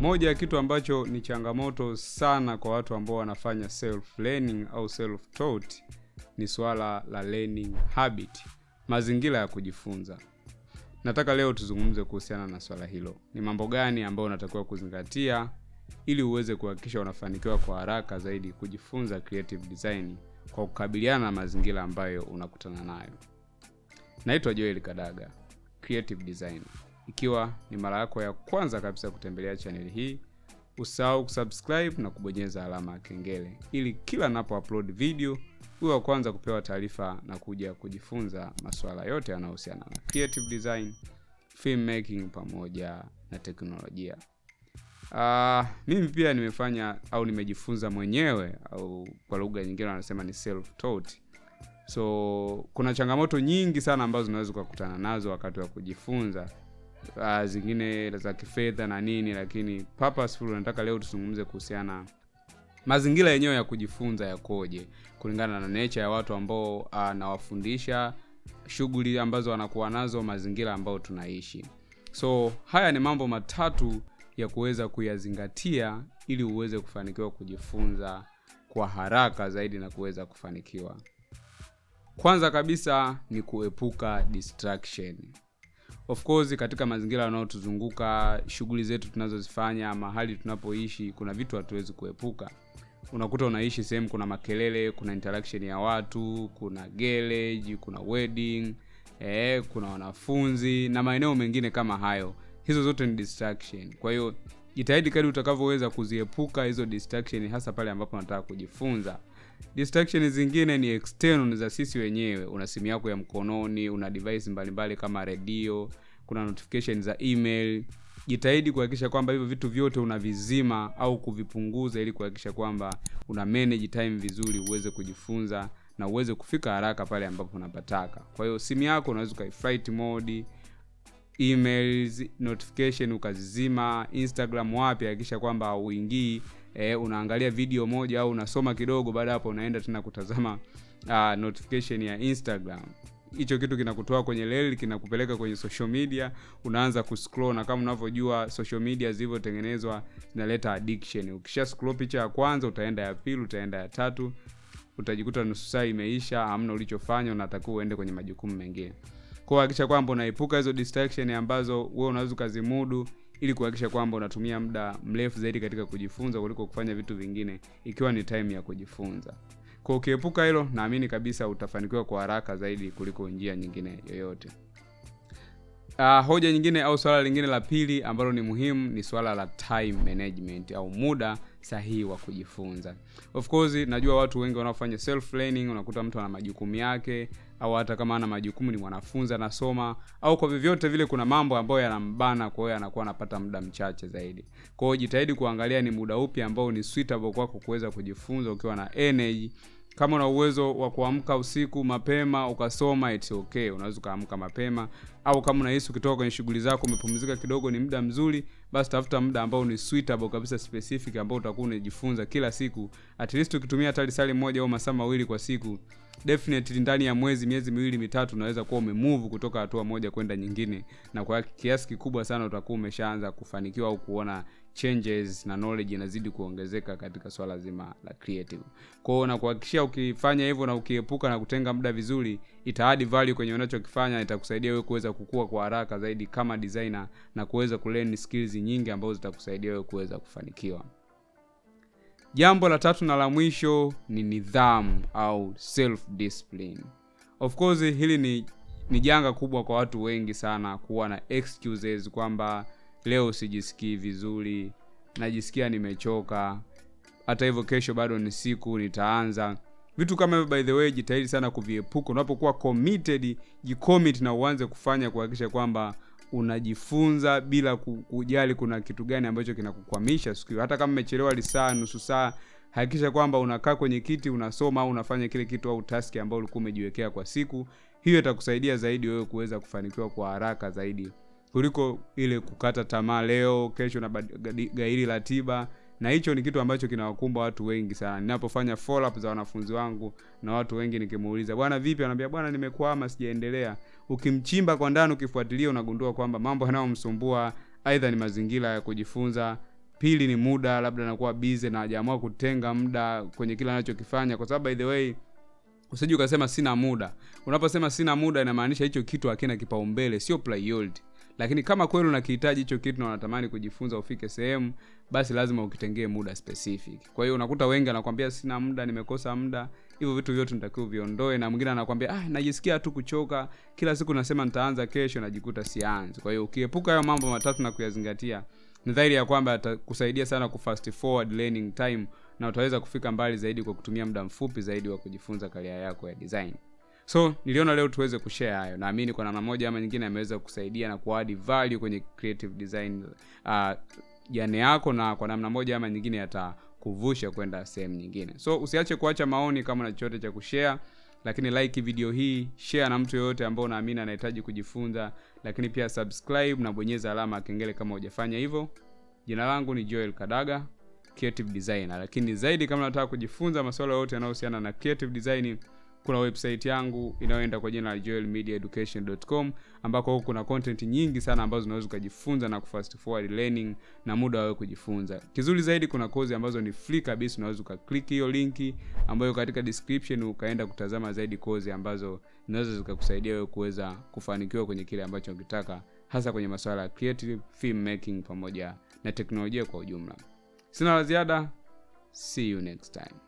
moja ya kitu ambacho ni changamoto sana kwa watu ambao wanafanya self learning au self taught ni swala la learning habit mazingira ya kujifunza. Nataka leo tuzungumze kuhusiana na swala hilo. Ni mambo gani ambayo unatakiwa kuzingatia ili uweze kuhakikisha unafanikiwa kwa haraka zaidi kujifunza creative design kwa kukabiliana na mazingira ambayo unakutana nayo. Naitwa joel kadaga creative design ikiwa ni mara yako ya kwanza kabisa kutembelea chaneli hii usahau kusubscribe na kubonyeza alama ya kengele ili kila napo upload video uwe wa kwanza kupewa taarifa na kuja kujifunza masuala yote yanayohusiana na creative design filmmaking pamoja na teknolojia. Uh, mimi pia nimefanya au nimejifunza mwenyewe au kwa lugha nyingine wanasema ni self taught so kuna changamoto nyingi sana ambazo unaweza ukakutana nazo wakati wa kujifunza uh, zingine za kifedha na nini lakini purposeful nataka leo tuzungumze kuhusiana mazingira yenyewe ya kujifunza yakoje kulingana na nature ya watu ambao uh, nawafundisha shughuli ambazo wanakuwa nazo mazingira ambayo tunaishi. So haya ni mambo matatu ya kuweza kuyazingatia ili uweze kufanikiwa kujifunza kwa haraka zaidi na kuweza kufanikiwa. Kwanza kabisa ni kuepuka distraction of course katika mazingira yanayotuzunguka shughuli zetu tunazozifanya mahali tunapoishi kuna vitu hatuwezi kuepuka. Unakuta unaishi sehemu kuna makelele kuna interaction ya watu kuna garage kuna wedding eh, kuna wanafunzi na maeneo mengine kama hayo. Hizo zote ni distraction. Kwa hiyo jitahidi kadi utakavyoweza kuziepuka hizo distraction hasa pale ambapo unataka kujifunza distraction zingine ni external za sisi wenyewe. Una simu yako ya mkononi una device mbalimbali kama redio kuna notification za email. Jitahidi kuhakikisha kwamba hivyo vitu vyote unavizima au kuvipunguza ili kuhakikisha kwamba una manage time vizuri uweze kujifunza na uweze kufika haraka pale ambapo unapataka. Kwa hiyo simu yako unaweza ukaiflight mode emails notification ukazizima instagram wapi hakikisha kwamba uingii e, unaangalia video moja au unasoma kidogo baada hapo unaenda tena kutazama uh, notification ya instagram. Hicho kitu kinakutoa kwenye leli kinakupeleka kwenye social media unaanza kuscroll na kama unavyojua social media zilivyotengenezwa zinaleta addiction. Ukisha scroll picha ya kwanza utaenda ya pili utaenda ya tatu utajikuta nusu saa imeisha hamna ulichofanya unatakiwa uende kwenye majukumu mengine. Kwa hakikisha kwamba unaepuka hizo distraction ambazo wewe unaweza ukazimudu ili kuhakikisha kwamba unatumia muda mrefu zaidi katika kujifunza kuliko kufanya vitu vingine ikiwa ni time ya kujifunza. Kwa ukiepuka hilo naamini kabisa utafanikiwa kwa haraka zaidi kuliko njia nyingine yoyote. Uh, hoja nyingine au swala lingine la pili ambalo ni muhimu ni swala la time management au muda sahihi wa kujifunza. Of course najua watu wengi wanaofanya self learning unakuta mtu ana majukumu yake au hata kama ana majukumu ni mwanafunzi anasoma au kwa vyovyote vile kuna mambo ambayo yanambana kwa hiyo anakuwa anapata muda mchache zaidi. Kwa hiyo jitahidi kuangalia ni muda upi ambao ni suitable kwako kuweza kujifunza ukiwa na energy kama una uwezo wa kuamka usiku mapema ukasoma it's okay. Unaweza ukaamka mapema. Au kama unahisi ukitoka kwenye shughuli zako umepumzika kidogo ni muda mzuri basi tafuta muda ambao ni suitable kabisa specific ambao utakuwa unajifunza kila siku. At least ukitumia hata lisali moja au masaa mawili kwa siku definitely ndani ya mwezi miezi miwili mitatu unaweza kuwa umemove kutoka hatua moja kwenda nyingine. Na kwa kiasi kikubwa sana utakuwa umeshaanza kufanikiwa au kuona changes na knowledge inazidi kuongezeka katika swala zima la creative. Kwao na kuhakikishia ukifanya hivyo na ukiepuka na kutenga muda vizuri itaadi value kwenye unachokifanya itakusaidia wewe kuweza kukua kwa haraka zaidi kama designer na kuweza kulearn skills nyingi ambazo zitakusaidia wewe kuweza kufanikiwa. Jambo la tatu na la mwisho ni nidhamu au self discipline of course hili ni ni janga kubwa kwa watu wengi sana kuwa na excuses kwamba leo sijisikii vizuri najisikia nimechoka. Hata hivyo kesho bado ni siku nitaanza. Vitu kama hivyo by the way jitahidi sana kuviepuka. Unapokuwa committed jicommit na uanze kufanya kuhakikisha kwamba unajifunza bila kujali kuna kitu gani ambacho kinakukwamisha siku hiyo. Hata kama umechelewa lisaa nusu saa hakikisha kwamba unakaa kwenye kiti unasoma au unafanya kile kitu au taski ambayo ulikuwa umejiwekea kwa siku. Hiyo itakusaidia zaidi wewe kuweza kufanikiwa kwa haraka zaidi kuliko ile kukata tamaa leo kesho na gairi ratiba na hicho ni kitu ambacho kinawakumba watu wengi sana. Ninapofanya follow up za wanafunzi wangu na watu wengi nikimuuliza bwana vipi? Anaambia bwana nimekwama sijaendelea. Ukimchimba kwa ndani ukifuatilia unagundua kwamba mambo yanayomsumbua aidha ni mazingira ya kujifunza pili ni muda labda anakuwa busy na hajaamua kutenga muda kwenye kile anachokifanya kwa sababu by the way usije ukasema sina muda. Unaposema sina muda inamaanisha hicho kitu hakina kipaumbele sio priority lakini kama kweli unakihitaji hicho kitu na unatamani kujifunza ufike sehemu basi lazima ukitengee muda specific. Kwa hiyo unakuta wengi anakwambia sina muda nimekosa muda. Hivyo vitu vyote nitakiwa viondoe na mwingine anakwambia ah, najisikia tu kuchoka. Kila siku nasema nitaanza kesho najikuta sianzi. Kwa hiyo ukiepuka hayo mambo matatu na kuyazingatia ni dhahiri ya kwamba atakusaidia sana ku fast forward learning time na utaweza kufika mbali zaidi kwa kutumia muda mfupi zaidi wa kujifunza karia yako ya design so niliona leo tuweze kushare hayo. Naamini kwa namna moja ama nyingine ameweza kusaidia na kuadi value kwenye creative design uh, jane yako na kwa namna moja ama nyingine yatakuvusha kwenda sehemu nyingine. So usiache kuacha maoni kama na chochote cha kushare lakini like video hii share na mtu yoyote ambao unaamini anahitaji kujifunza lakini pia subscribe na bonyeza alama ya kengele kama hujafanya hivyo. Jina langu ni joel kadaga creative designer. Lakini zaidi kama unataka kujifunza masuala yote yanayohusiana na creative design kuna website yangu inayoenda kwa jina la joelmediaeducation.com ambako huko kuna content nyingi sana ambazo unaweza ukajifunza na kufast forward learning na muda wawe kujifunza. Kizuri zaidi kuna kozi ambazo ni free kabisa unaweza ukaklik hiyo linki ambayo katika description ukaenda kutazama zaidi kozi ambazo zinaweza zikakusaidia wewe kuweza kufanikiwa kwenye kile ambacho ukitaka hasa kwenye masuala ya creative film making pamoja na teknolojia kwa ujumla. Sina la ziada. See you next time